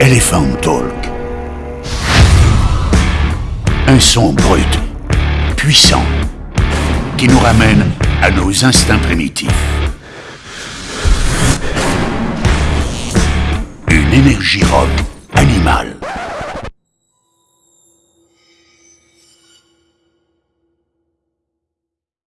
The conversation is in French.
Elephant Talk. Un son brut, puissant, qui nous ramène à nos instincts primitifs. Une énergie rock.